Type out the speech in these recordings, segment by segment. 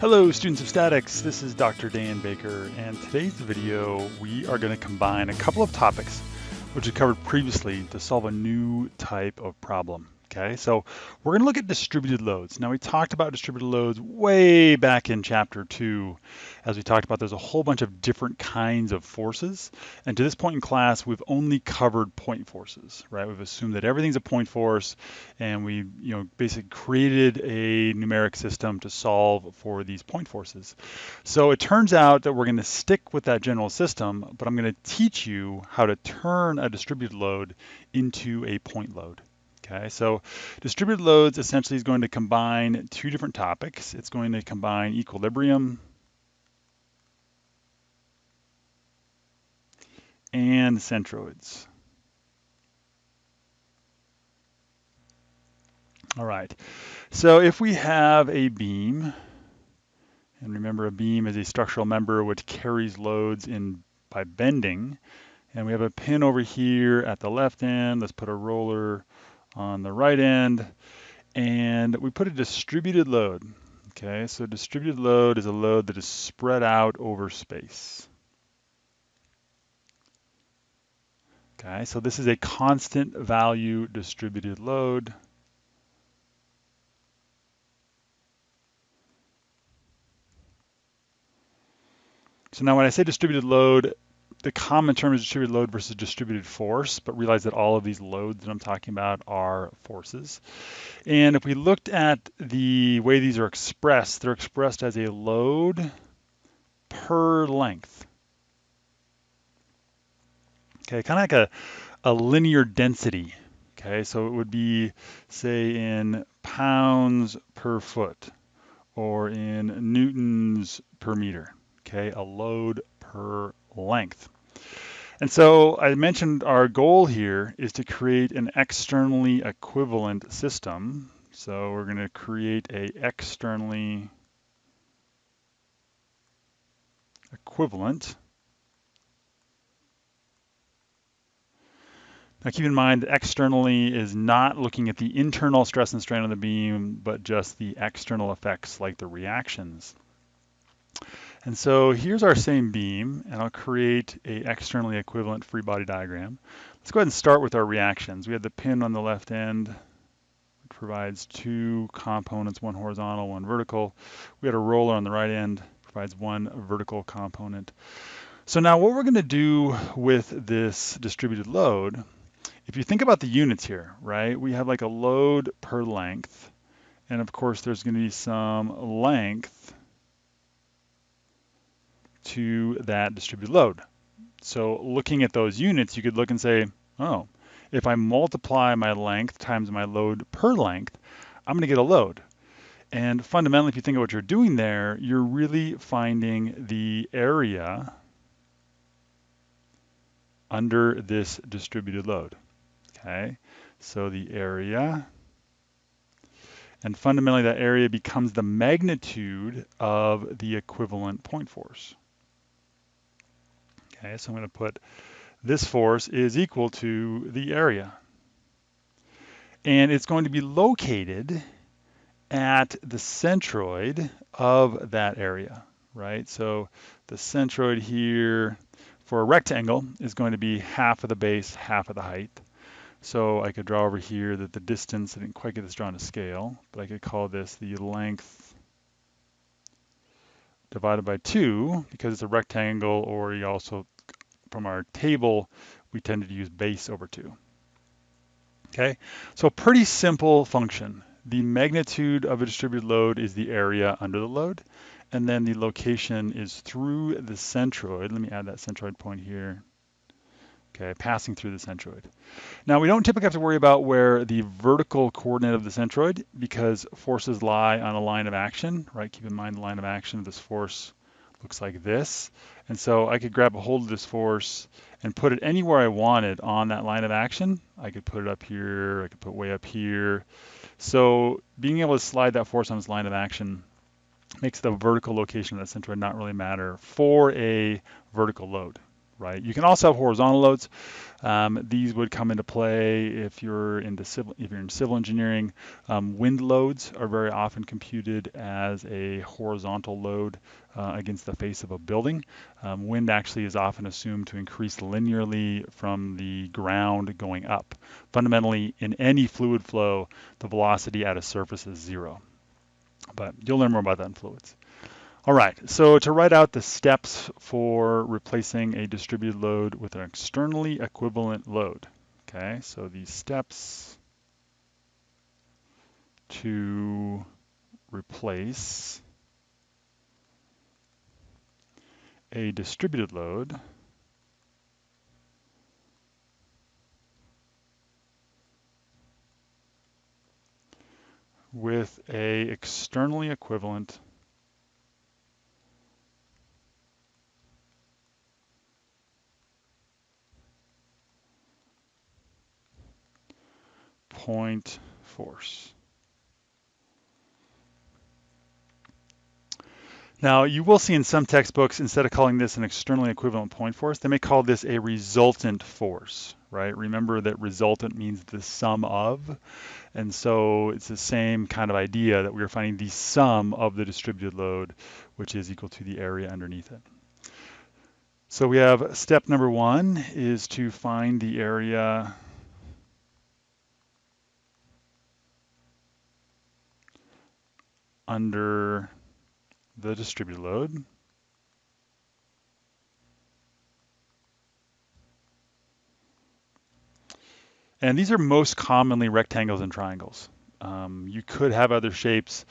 Hello students of statics, this is Dr. Dan Baker and today's video we are going to combine a couple of topics which we covered previously to solve a new type of problem. Okay, so we're going to look at distributed loads. Now we talked about distributed loads way back in chapter two. As we talked about, there's a whole bunch of different kinds of forces. And to this point in class, we've only covered point forces, right? We've assumed that everything's a point force and we, you know, basically created a numeric system to solve for these point forces. So it turns out that we're going to stick with that general system, but I'm going to teach you how to turn a distributed load into a point load. Okay, so distributed loads essentially is going to combine two different topics. It's going to combine equilibrium and centroids. All right, so if we have a beam, and remember a beam is a structural member which carries loads in by bending, and we have a pin over here at the left end, let's put a roller on the right end, and we put a distributed load. Okay, so distributed load is a load that is spread out over space. Okay, so this is a constant value distributed load. So now when I say distributed load, the common term is distributed load versus distributed force, but realize that all of these loads that I'm talking about are forces. And if we looked at the way these are expressed, they're expressed as a load per length. Okay, kind of like a, a linear density. Okay, so it would be, say, in pounds per foot or in newtons per meter. Okay, a load per length. And so I mentioned our goal here is to create an externally equivalent system. So we're going to create a externally equivalent. Now keep in mind externally is not looking at the internal stress and strain on the beam, but just the external effects like the reactions. And so here's our same beam, and I'll create a externally equivalent free body diagram. Let's go ahead and start with our reactions. We have the pin on the left end, which provides two components, one horizontal, one vertical. We had a roller on the right end, provides one vertical component. So now what we're gonna do with this distributed load, if you think about the units here, right? We have like a load per length, and of course there's gonna be some length to that distributed load. So looking at those units, you could look and say, oh, if I multiply my length times my load per length, I'm going to get a load. And fundamentally, if you think of what you're doing there, you're really finding the area under this distributed load. Okay, so the area, and fundamentally that area becomes the magnitude of the equivalent point force. Okay, so I'm going to put this force is equal to the area. And it's going to be located at the centroid of that area, right? So the centroid here for a rectangle is going to be half of the base, half of the height. So I could draw over here that the distance, I didn't quite get this drawn to scale, but I could call this the length divided by 2 because it's a rectangle or you also from our table we tended to use base over 2. Okay, so pretty simple function. The magnitude of a distributed load is the area under the load, and then the location is through the centroid. Let me add that centroid point here. Okay, passing through the centroid. Now we don't typically have to worry about where the vertical coordinate of the centroid because forces lie on a line of action, right? Keep in mind the line of action of this force looks like this. And so I could grab a hold of this force and put it anywhere I wanted on that line of action. I could put it up here, I could put way up here. So being able to slide that force on this line of action makes the vertical location of that centroid not really matter for a vertical load right? You can also have horizontal loads. Um, these would come into play if you're into civil, if you're in civil engineering. Um, wind loads are very often computed as a horizontal load uh, against the face of a building. Um, wind actually is often assumed to increase linearly from the ground going up. Fundamentally, in any fluid flow, the velocity at a surface is zero. But you'll learn more about that in fluids. All right, so to write out the steps for replacing a distributed load with an externally equivalent load. Okay, so these steps to replace a distributed load with a externally equivalent point force. Now, you will see in some textbooks, instead of calling this an externally equivalent point force, they may call this a resultant force, right? Remember that resultant means the sum of, and so it's the same kind of idea that we are finding the sum of the distributed load, which is equal to the area underneath it. So we have step number one is to find the area under the distributed load. And these are most commonly rectangles and triangles. Um, you could have other shapes,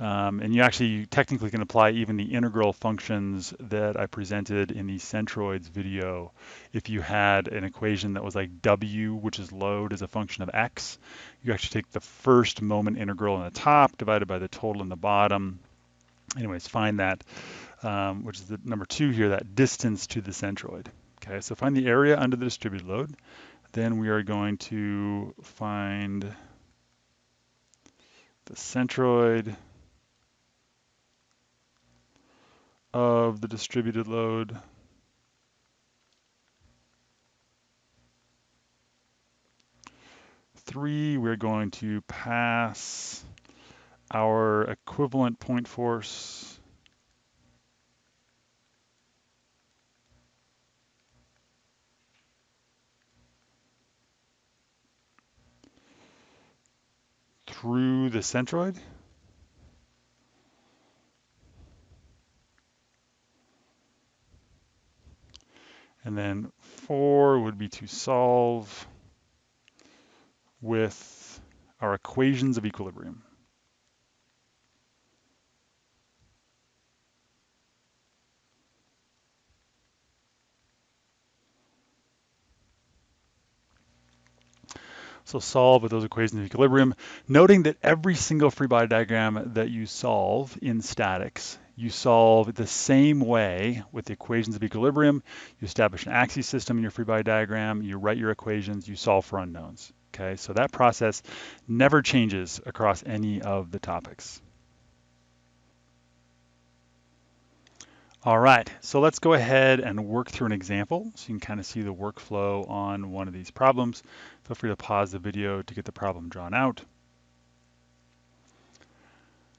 um, and you actually technically can apply even the integral functions that I presented in the centroids video. If you had an equation that was like W, which is load as a function of X, you actually take the first moment integral in the top divided by the total in the bottom, anyways, find that, um, which is the number two here, that distance to the centroid. Okay, so find the area under the distributed load. Then we are going to find the centroid of the distributed load. Three, we're going to pass our equivalent point force through the centroid. And then four would be to solve with our equations of equilibrium. So solve with those equations of equilibrium, noting that every single free body diagram that you solve in statics, you solve the same way with the equations of equilibrium. You establish an axis system in your free body diagram, you write your equations, you solve for unknowns. Okay, so that process never changes across any of the topics. All right, so let's go ahead and work through an example so you can kind of see the workflow on one of these problems. Feel free to pause the video to get the problem drawn out.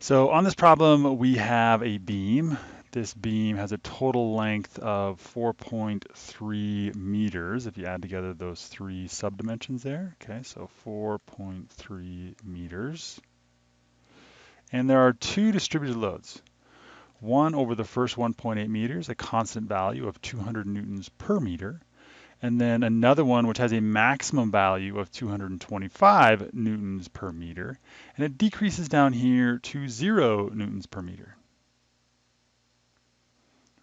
So on this problem, we have a beam. This beam has a total length of 4.3 meters if you add together those three subdimensions there. Okay, so 4.3 meters. And there are two distributed loads one over the first 1.8 meters, a constant value of 200 newtons per meter, and then another one which has a maximum value of 225 newtons per meter, and it decreases down here to zero newtons per meter.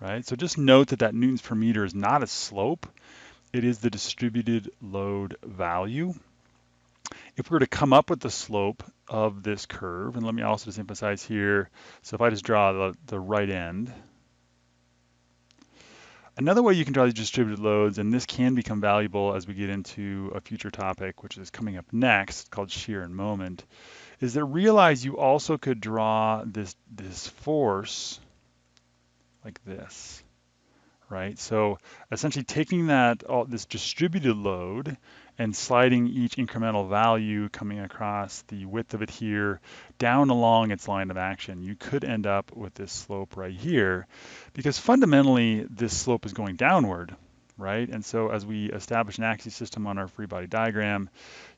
Right, so just note that that newtons per meter is not a slope, it is the distributed load value. If we were to come up with the slope of this curve, and let me also just emphasize here, so if I just draw the, the right end, Another way you can draw these distributed loads, and this can become valuable as we get into a future topic, which is coming up next, called shear and moment, is that realize you also could draw this, this force like this, right? So essentially taking that all this distributed load and sliding each incremental value coming across the width of it here down along its line of action, you could end up with this slope right here because fundamentally this slope is going downward, right? And so as we establish an axis system on our free body diagram,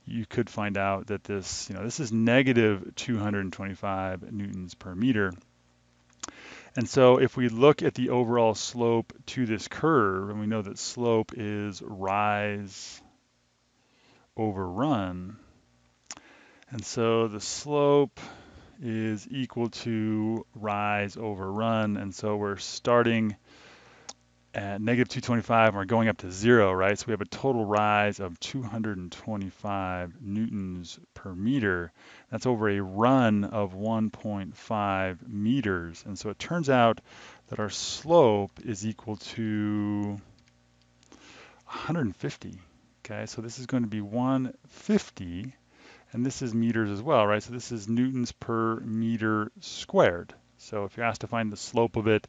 you could find out that this, you know, this is negative 225 newtons per meter. And so if we look at the overall slope to this curve, and we know that slope is rise over run, and so the slope is equal to rise over run, and so we're starting at negative 225 and we're going up to zero, right? So we have a total rise of 225 newtons per meter. That's over a run of 1.5 meters. And so it turns out that our slope is equal to 150. Okay, so this is going to be 150, and this is meters as well, right? So this is newtons per meter squared. So if you're asked to find the slope of it,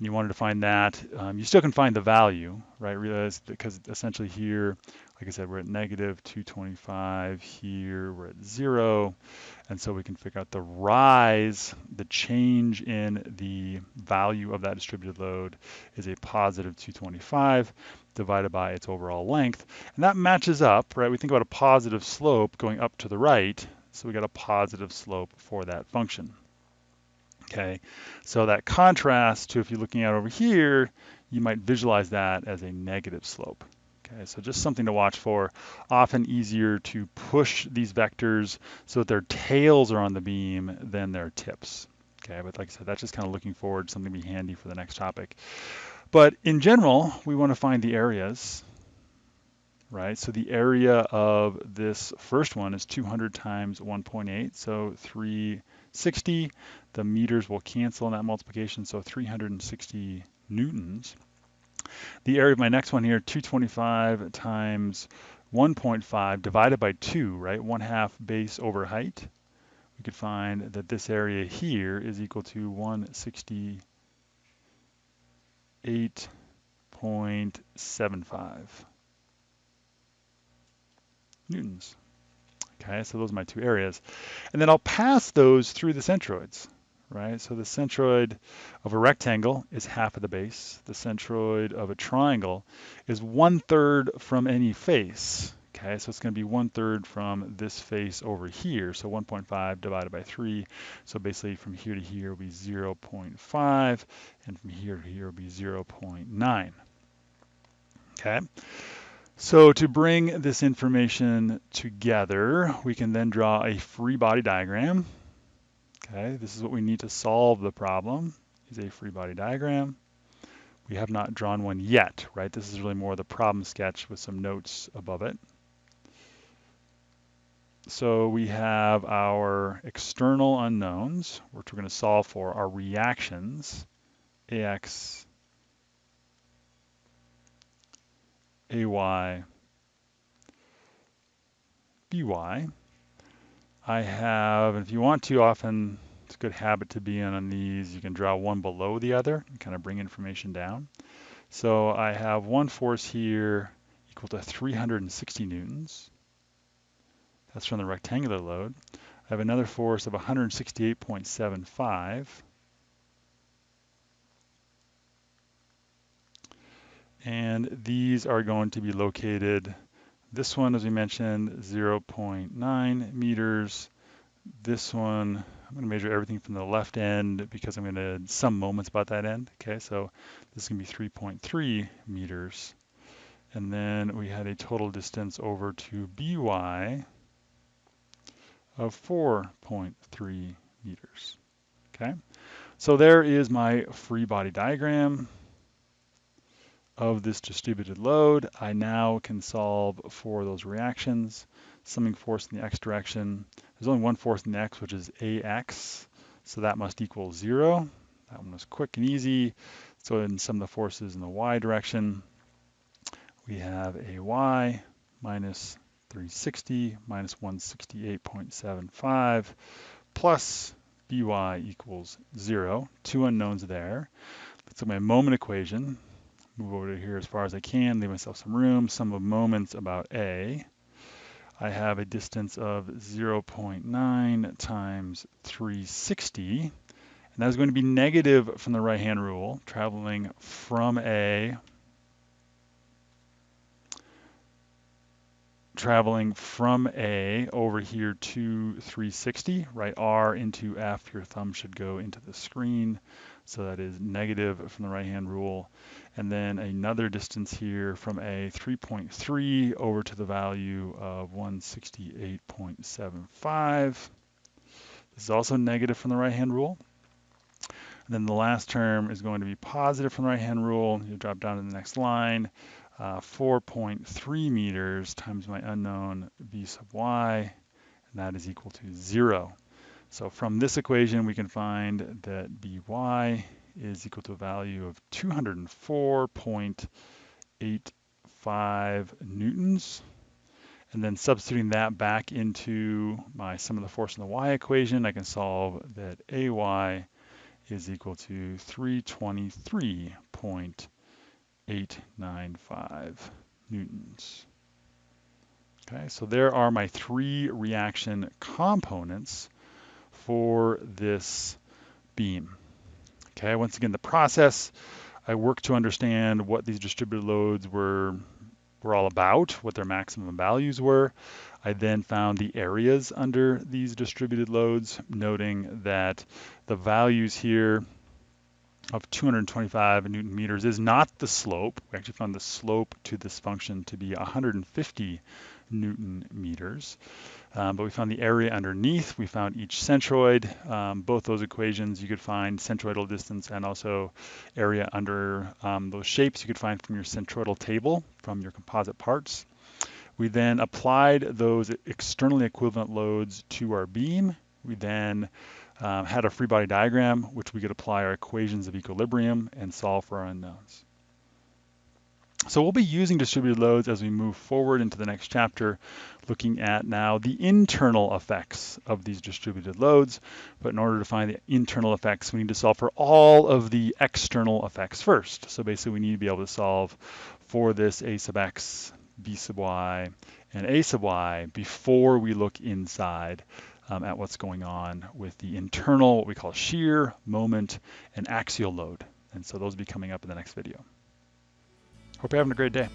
and you wanted to find that, um, you still can find the value, right? Realize because essentially here, like I said, we're at negative 225. Here we're at zero. And so we can figure out the rise, the change in the value of that distributed load is a positive 225 divided by its overall length. And that matches up, right? We think about a positive slope going up to the right. So we got a positive slope for that function. Okay, so that contrast to if you're looking at over here, you might visualize that as a negative slope. Okay, so just something to watch for. Often easier to push these vectors so that their tails are on the beam than their tips. Okay, but like I said, that's just kind of looking forward, something to be handy for the next topic. But in general, we want to find the areas, right? So the area of this first one is 200 times 1.8, so 360. The meters will cancel in that multiplication, so 360 newtons. The area of my next one here, 225 times 1.5 divided by 2, right? 1 half base over height. We could find that this area here is equal to 168.75 newtons. Okay, so those are my two areas. And then I'll pass those through the centroids right? So the centroid of a rectangle is half of the base. The centroid of a triangle is one third from any face. Okay, so it's going to be one third from this face over here. So 1.5 divided by 3. So basically from here to here will be 0.5, and from here to here will be 0.9. Okay. So to bring this information together, we can then draw a free body diagram Okay, this is what we need to solve the problem, is a free body diagram. We have not drawn one yet, right? This is really more the problem sketch with some notes above it. So we have our external unknowns, which we're going to solve for, our reactions, AX, AY, BY. I have, if you want to, often it's a good habit to be in on these, you can draw one below the other and kind of bring information down. So I have one force here equal to 360 newtons. That's from the rectangular load. I have another force of 168.75. And these are going to be located this one, as we mentioned, 0.9 meters. This one, I'm going to measure everything from the left end because I'm going to some moments about that end. Okay, so this is going to be 3.3 meters. And then we had a total distance over to BY of 4.3 meters. Okay, so there is my free body diagram of this distributed load, I now can solve for those reactions. Summing force in the x direction, there's only one force in the x, which is ax, so that must equal zero. That one was quick and easy. So in sum of the forces in the y direction, we have ay minus 360 minus 168.75 plus by equals zero. Two unknowns there. Let's look at my moment equation move over here as far as I can, leave myself some room, sum of moments about A. I have a distance of 0.9 times 360, and that is going to be negative from the right-hand rule, traveling from A traveling from A over here to 360, right R into F, your thumb should go into the screen. So that is negative from the right-hand rule. And then another distance here from A, 3.3 over to the value of 168.75. This is also negative from the right-hand rule. And then the last term is going to be positive from the right-hand rule. You drop down to the next line uh, 4.3 meters times my unknown b sub y, and that is equal to zero. So from this equation, we can find that by is equal to a value of 204.85 newtons. And then substituting that back into my sum of the force in the y equation, I can solve that AY is equal to 323.895 newtons. Okay, so there are my three reaction components for this beam. Okay, once again, the process, I worked to understand what these distributed loads were, were all about, what their maximum values were. I then found the areas under these distributed loads, noting that the values here of 225 newton meters is not the slope. We actually found the slope to this function to be 150 newton meters. Um, but we found the area underneath. We found each centroid. Um, both those equations you could find centroidal distance and also area under um, those shapes you could find from your centroidal table from your composite parts. We then applied those externally equivalent loads to our beam. We then um, had a free body diagram, which we could apply our equations of equilibrium and solve for our unknowns. So we'll be using distributed loads as we move forward into the next chapter, looking at now the internal effects of these distributed loads. But in order to find the internal effects, we need to solve for all of the external effects first. So basically we need to be able to solve for this a sub x, b sub y, and a sub y before we look inside um, at what's going on with the internal, what we call shear, moment, and axial load. And so those will be coming up in the next video. Hope you're having a great day.